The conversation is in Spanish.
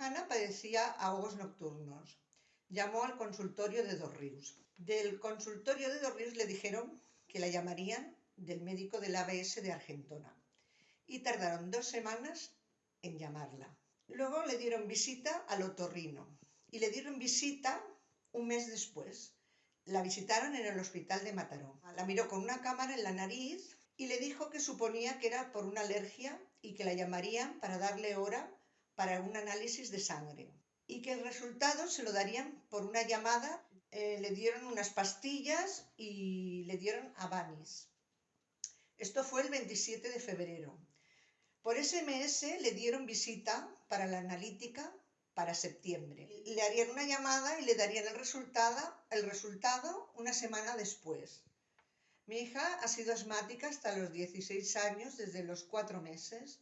Hanna padecía ahogos nocturnos. Llamó al consultorio de Dos. Del consultorio de Dos le dijeron que la llamarían del médico del ABS de Argentona y tardaron dos semanas en llamarla. Luego le dieron visita al otorrino y le dieron visita un mes después. La visitaron en el hospital de Mataró. La miró con una cámara en la nariz y le dijo que suponía que era por una alergia y que la llamarían para darle hora para un análisis de sangre y que el resultado se lo darían por una llamada. Eh, le dieron unas pastillas y le dieron Avanis. Esto fue el 27 de febrero. Por SMS le dieron visita para la analítica para septiembre. Le harían una llamada y le darían el resultado, el resultado una semana después. Mi hija ha sido asmática hasta los 16 años, desde los 4 meses,